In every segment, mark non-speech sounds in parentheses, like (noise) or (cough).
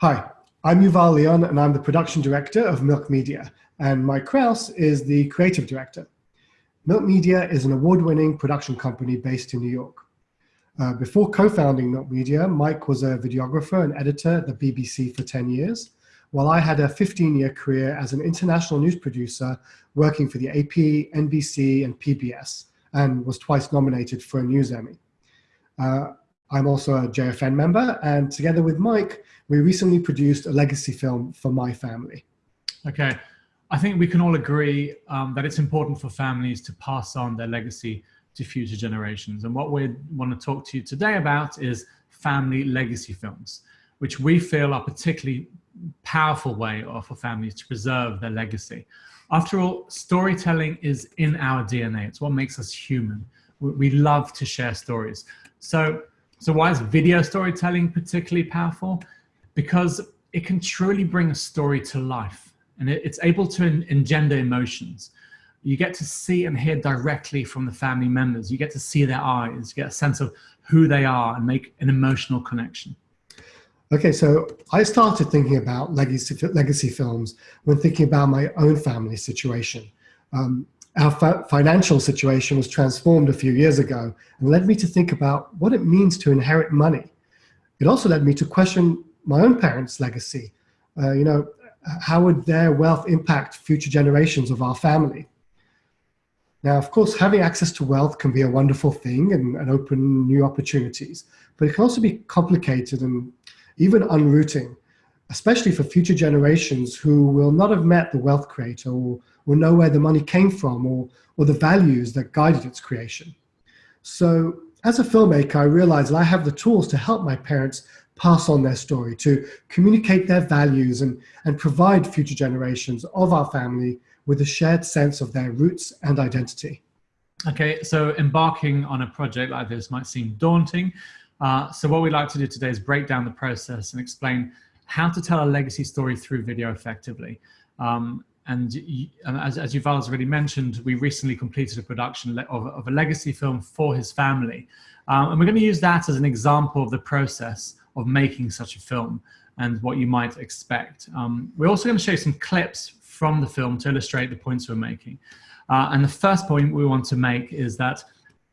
Hi, I'm Yuval Leon and I'm the production director of Milk Media and Mike Kraus is the creative director. Milk Media is an award-winning production company based in New York. Uh, before co-founding Milk Media, Mike was a videographer and editor at the BBC for 10 years, while I had a 15-year career as an international news producer working for the AP, NBC, and PBS, and was twice nominated for a News Emmy. Uh, I'm also a JFN member, and together with Mike, we recently produced a legacy film for my family. Okay, I think we can all agree um, that it's important for families to pass on their legacy to future generations. And what we want to talk to you today about is family legacy films, which we feel are particularly powerful way for families to preserve their legacy. After all, storytelling is in our DNA. It's what makes us human. We love to share stories. So so why is video storytelling particularly powerful? Because it can truly bring a story to life and it, it's able to engender emotions. You get to see and hear directly from the family members. You get to see their eyes, get a sense of who they are and make an emotional connection. Okay, so I started thinking about legacy, legacy films when thinking about my own family situation. Um, our financial situation was transformed a few years ago and led me to think about what it means to inherit money. It also led me to question my own parents' legacy. Uh, you know, how would their wealth impact future generations of our family? Now, of course, having access to wealth can be a wonderful thing and, and open new opportunities, but it can also be complicated and even unrooting especially for future generations who will not have met the wealth creator or, know where the money came from or, or the values that guided its creation. So as a filmmaker, I realized that I have the tools to help my parents pass on their story, to communicate their values and, and provide future generations of our family with a shared sense of their roots and identity. Okay, so embarking on a project like this might seem daunting. Uh, so what we'd like to do today is break down the process and explain how to tell a legacy story through video effectively. Um, and, as, as Yuval's already mentioned, we recently completed a production of, of a legacy film for his family. Um, and we're going to use that as an example of the process of making such a film and what you might expect. Um, we're also going to show you some clips from the film to illustrate the points we're making. Uh, and the first point we want to make is that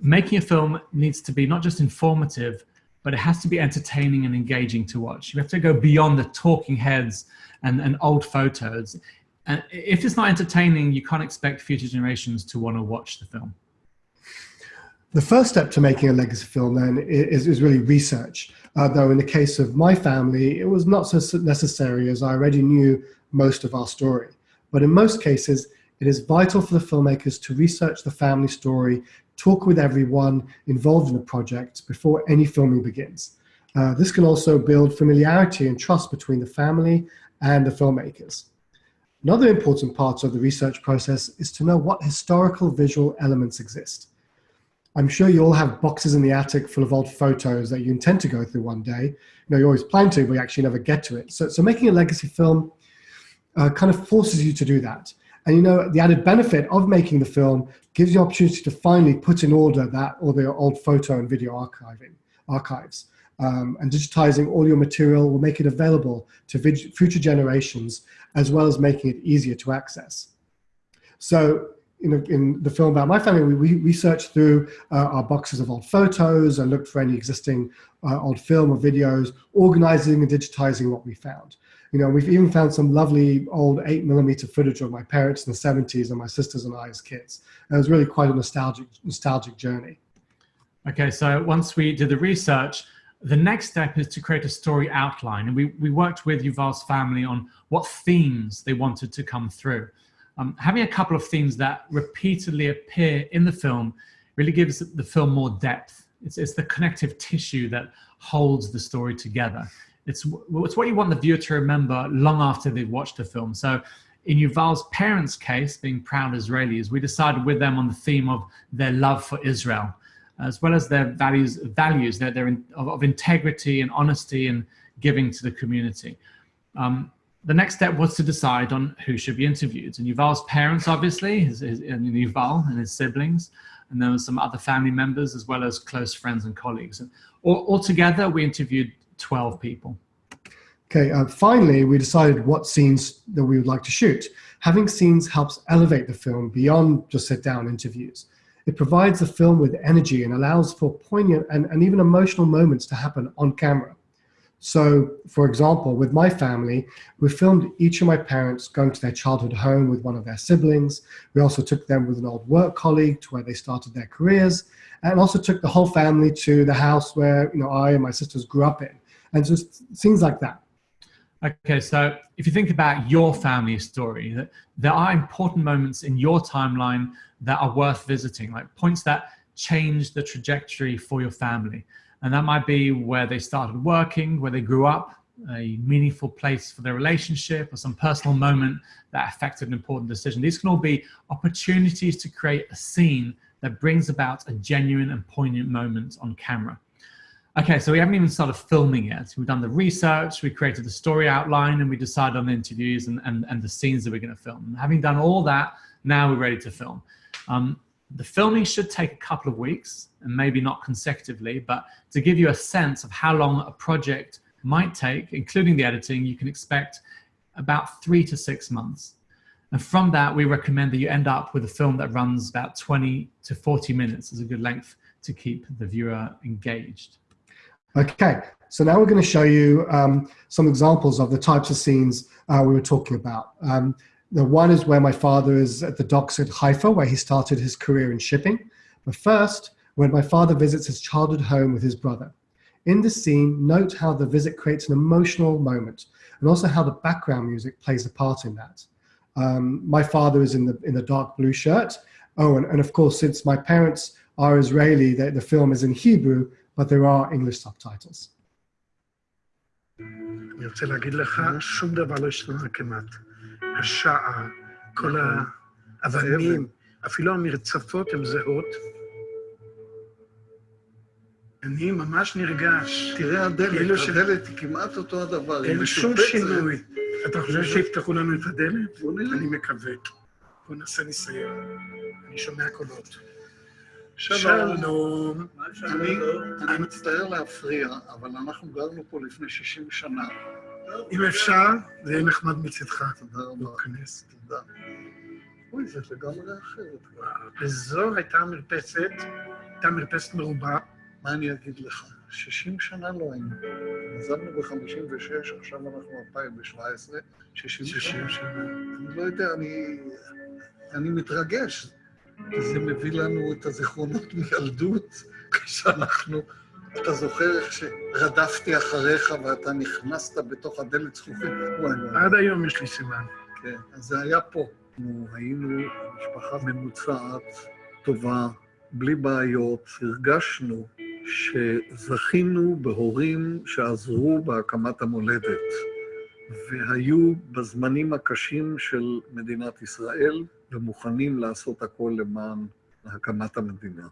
making a film needs to be not just informative, but it has to be entertaining and engaging to watch. You have to go beyond the talking heads and, and old photos. And if it's not entertaining, you can't expect future generations to want to watch the film. The first step to making a legacy film then is, is really research. Uh, though in the case of my family, it was not so necessary as I already knew most of our story. But in most cases, it is vital for the filmmakers to research the family story talk with everyone involved in the project before any filming begins. Uh, this can also build familiarity and trust between the family and the filmmakers. Another important part of the research process is to know what historical visual elements exist. I'm sure you all have boxes in the attic full of old photos that you intend to go through one day. You know, you always plan to, but you actually never get to it. So, so making a legacy film uh, kind of forces you to do that. And you know, the added benefit of making the film gives you opportunity to finally put in order that all the old photo and video archiving archives. Um, and digitizing all your material will make it available to future generations, as well as making it easier to access. So you know, in the film about my family, we, we researched through uh, our boxes of old photos and looked for any existing uh, old film or videos, organizing and digitizing what we found. You know, we've even found some lovely old eight millimeter footage of my parents in the 70s and my sisters and I as kids. And it was really quite a nostalgic, nostalgic journey. Okay, so once we did the research, the next step is to create a story outline. And we, we worked with Yuval's family on what themes they wanted to come through. Um, having a couple of themes that repeatedly appear in the film really gives the film more depth. It's, it's the connective tissue that holds the story together. It's, it's what you want the viewer to remember long after they've watched the film. So in Yuval's parents' case, being proud Israelis, we decided with them on the theme of their love for Israel, as well as their values, values their, their in, of, of, integrity and honesty and giving to the community. Um, the next step was to decide on who should be interviewed. And Yuval's parents, obviously, his, his, and Yuval and his siblings, and there were some other family members, as well as close friends and colleagues. And all, altogether, we interviewed 12 people. Okay, uh, finally, we decided what scenes that we would like to shoot. Having scenes helps elevate the film beyond just sit down interviews. It provides the film with energy and allows for poignant and, and even emotional moments to happen on camera. So, for example, with my family, we filmed each of my parents going to their childhood home with one of their siblings. We also took them with an old work colleague to where they started their careers, and also took the whole family to the house where you know I and my sisters grew up in, and just things like that. Okay, so if you think about your family story, that there are important moments in your timeline that are worth visiting, like points that change the trajectory for your family. And that might be where they started working, where they grew up, a meaningful place for their relationship, or some personal moment that affected an important decision. These can all be opportunities to create a scene that brings about a genuine and poignant moment on camera. Okay, so we haven't even started filming yet. We've done the research, we created the story outline, and we decided on the interviews and, and, and the scenes that we're going to film. Having done all that, now we're ready to film. Um, the filming should take a couple of weeks and maybe not consecutively, but to give you a sense of how long a project might take, including the editing, you can expect about three to six months. And from that, we recommend that you end up with a film that runs about 20 to 40 minutes as a good length to keep the viewer engaged. Okay, so now we're going to show you um, some examples of the types of scenes uh, we were talking about. Um, the one is where my father is at the docks at Haifa, where he started his career in shipping. But first, when my father visits his childhood home with his brother. In this scene, note how the visit creates an emotional moment and also how the background music plays a part in that. Um, my father is in the, in the dark blue shirt. Oh, and, and of course, since my parents are Israeli, the, the film is in Hebrew, but there are English subtitles. אני רוצה להגיד לך, שום דבר לא השתנה כמעט. השעה, כל האבנים, אפילו המרצפות הן זהות. אני ממש נרגש. תראה הדלת, כאילו ש- הדלת היא כמעט אותו הדבר. היא אין שום משופצת. שינוי. אתה חושב שיפתחו לנו את הדלת? בוא נראה. אני מקווה. בוא נעשה ניסיון. אני שומע קולות. שלום. אני, מצטער להפריע, אבל אנחנו גרנו פה לפני 60 שנה. אם אפשר, זה יהיה נחמד מצדך. תודה רבה. להיכנס. תודה. אוי, זה לגמרי אחרת. וזו הייתה מרפסת, הייתה מרפסת מרובה. מה אני אגיד לך? 60 שנה לא היינו. עזבנו ב-56, עכשיו אנחנו 2017, 60 שנה. 60 שנה. אני לא יודע, אני, אני מתרגש. זה מביא לנו את הזיכרונות מילדות, כשאנחנו... אתה זוכר איך שרדפתי אחריך ואתה נכנסת בתוך הדלת זכוכית? עד היום יש לי סימן. כן, אז זה היה פה. אנחנו היינו משפחה ממוצעת, טובה, בלי בעיות. הרגשנו שזכינו בהורים שעזרו בהקמת המולדת, והיו בזמנים הקשים של מדינת ישראל, ומוכנים לעשות הכל למען הקמת המדינה.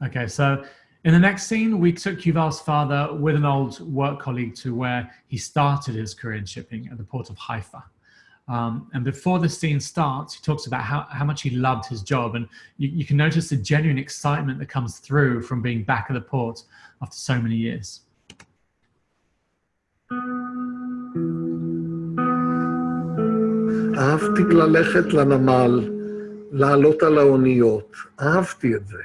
Okay, so in the next scene, we took Yuval's father with an old work colleague to where he started his career in shipping at the port of Haifa. Um, and before the scene starts, he talks about how, how much he loved his job. And you, you can notice the genuine excitement that comes through from being back at the port after so many years. אהבתי ללכת לנמל, לעלות על האוניות. אהבתי את זה.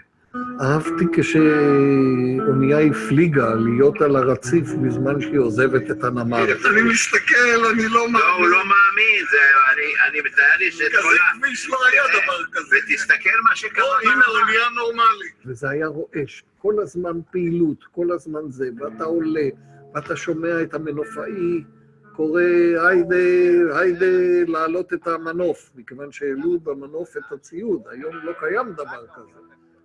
אהבתי כשאונייה הפליגה להיות על הרציף בזמן שהיא עוזבת את הנמל. אני מסתכל, אני לא לא, הוא מאמין. לא מאמין, זה, אני, אני מתאר לי שאת כל כזה ה... כביש לא היה דבר כזה. ותסתכל מה שקרה או, הנה. אונייה נורמלית. וזה היה רועש. כל הזמן פעילות, כל הזמן זה, ואתה עולה, ואתה שומע את המנופאי קורא היידה, היידה להעלות את המנוף, מכיוון שהעלו במנוף את הציוד. היום לא קיים דבר כזה.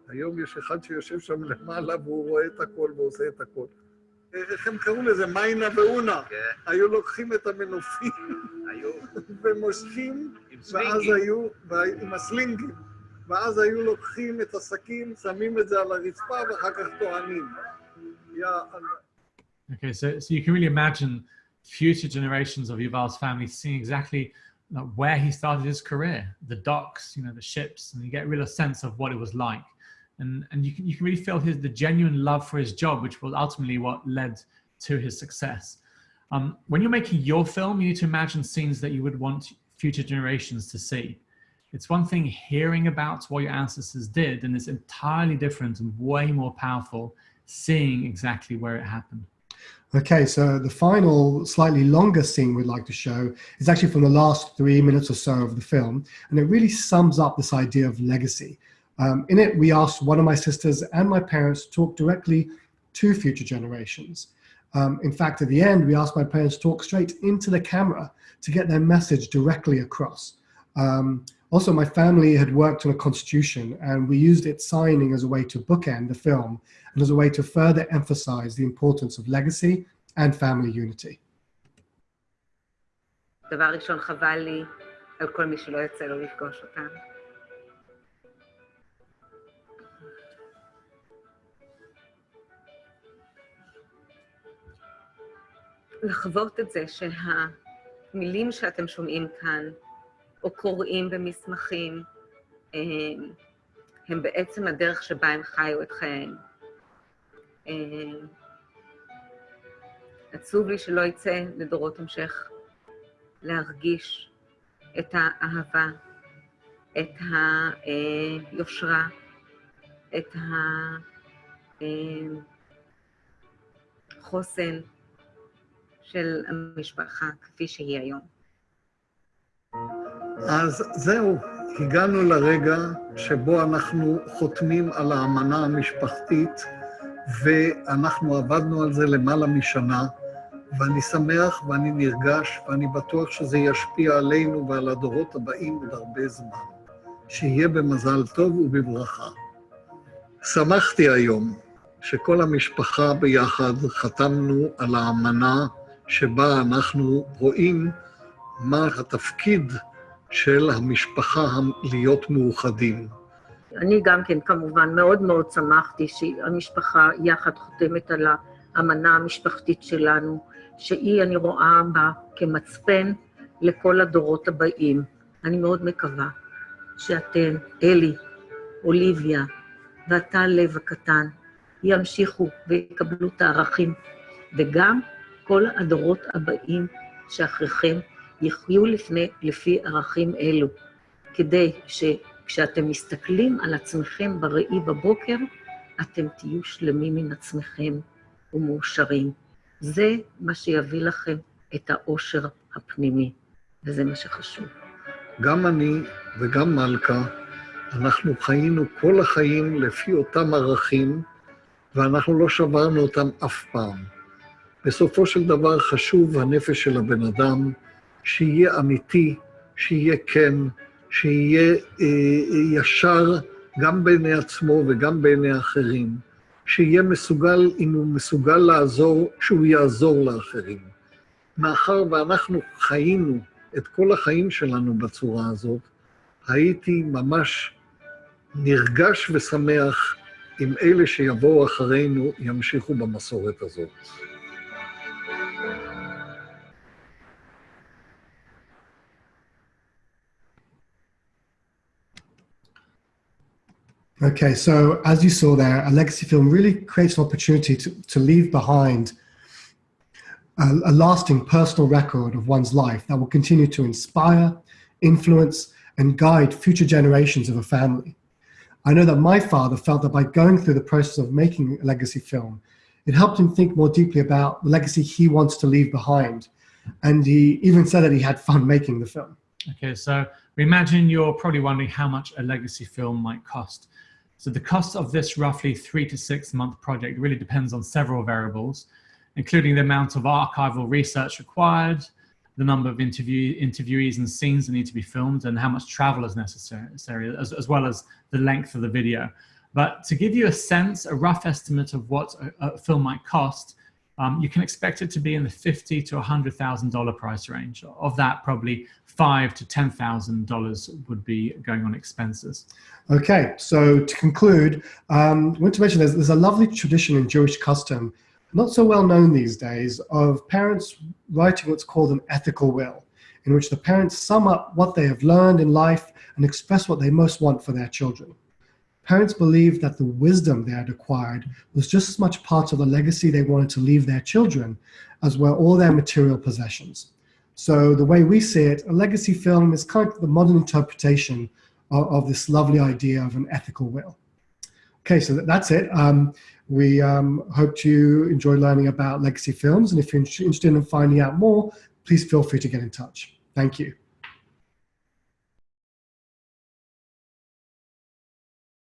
היום יש אחד שיושב שם למעלה והוא רואה את הכל ועושה את הכל. איך הם קראו לזה? מיינה ואונה. כן, היו לוקחים את המנופים (laughs) ומושכים, ואז. היו, עם הסלינגים, ואז היו לוקחים את הסכין, שמים את זה על הרצפה ואחר כך טוענים. Okay, so, so you can really imagine future generations of Yuval's family seeing exactly where he started his career, the docks, you know, the ships, and you get a real sense of what it was like. And, and you, can, you can really feel his, the genuine love for his job, which was ultimately what led to his success. Um, when you're making your film, you need to imagine scenes that you would want future generations to see. It's one thing hearing about what your ancestors did, and it's entirely different and way more powerful seeing exactly where it happened. Okay, so the final, slightly longer scene we'd like to show is actually from the last three minutes or so of the film, and it really sums up this idea of legacy. Um, in it, we asked one of my sisters and my parents to talk directly to future generations. Um, in fact, at the end, we asked my parents to talk straight into the camera to get their message directly across. Um, also, my family had worked on a constitution and we used its signing as a way to bookend the film and as a way to further emphasize the importance of legacy and family unity. דבר ראשון, חבל לי על כל מי שלא יצא לו לפגוש אותם. לחוות את זה שהמילים שאתם שומעים כאן, או קוראים במסמכים, הם בעצם הדרך שבה הם חיו את חייהם. עצוב לי שלא יצא לדורות המשך להרגיש את האהבה, את היושרה, את החוסן של המשפחה כפי שהיא היום. אז זהו, הגענו לרגע שבו אנחנו חותמים על האמנה המשפחתית, ואנחנו עבדנו על זה למעלה משנה, ואני שמח ואני נרגש, ואני בטוח שזה ישפיע עלינו ועל הדורות הבאים עוד הרבה זמן. שיהיה במזל טוב ובברכה. שמחתי היום שכל המשפחה ביחד חתמנו על האמנה שבה אנחנו רואים מה התפקיד של המשפחה להיות מאוחדים. אני גם כן, כמובן, מאוד מאוד שמחתי שהמשפחה יחד חותמת על האמנה המשפחתית שלנו, שהיא, אני רואה בה כמצפן לכל הדורות הבאים. אני מאוד מקווה שאתם, אלי, אוליביה ואתה, לב הקטן, ימשיכו ויקבלו את הערכים, וגם כל הדורות הבאים שאחריכם יחיו לפני, לפי ערכים אלו, כדי שכשאתם מסתכלים על עצמכם בראי בבוקר, אתם תהיו שלמים עם עצמכם ומאושרים. זה מה שיביא לכם את האושר הפנימי, וזה מה שחשוב. גם אני וגם מלכה, אנחנו חיינו כל החיים לפי אותם ערכים, ואנחנו לא שברנו אותם אף פעם. בסופו של דבר חשוב הנפש של הבן אדם, שיהיה אמיתי, שיהיה כן, שיהיה אה, ישר גם בעיני עצמו וגם בעיני אחרים, שיהיה מסוגל, אם הוא מסוגל לעזור, שהוא יעזור לאחרים. מאחר ואנחנו חיינו את כל החיים שלנו בצורה הזאת, הייתי ממש נרגש ושמח אם אלה שיבואו אחרינו ימשיכו במסורת הזאת. Okay, so as you saw there, a legacy film really creates an opportunity to, to leave behind a, a, lasting personal record of one's life that will continue to inspire, influence, and guide future generations of a family. I know that my father felt that by going through the process of making a legacy film, it helped him think more deeply about the legacy he wants to leave behind. And he even said that he had fun (laughs) making the film. Okay, so we imagine you're probably wondering how much a legacy film might cost. So the cost of this roughly three to six month project really depends on several variables, including the amount of archival research required, the number of interview, interviewees and scenes that need to be filmed, and how much travel is necessary, as, as well as the length of the video. But to give you a sense, a rough estimate of what a, a film might cost, um, you can expect it to be in the fifty to hundred thousand dollar price range. Of that, probably five to ten thousand dollars would be going on expenses. Okay, so to conclude, um, I want to mention there's, there's a lovely tradition in Jewish custom, not so well known these days, of parents writing what's called an ethical will, in which the parents sum up what they have learned in life and express what they most want for their children. Parents believed that the wisdom they had acquired was just as much part of the legacy they wanted to leave their children as were all their material possessions. So the way we see it, a legacy film is kind of the modern interpretation of, of this lovely idea of an ethical will. Okay, so that's it. Um, we um, hope you enjoyed learning about legacy films, and if you're interested in finding out more, please feel free to get in touch. Thank you.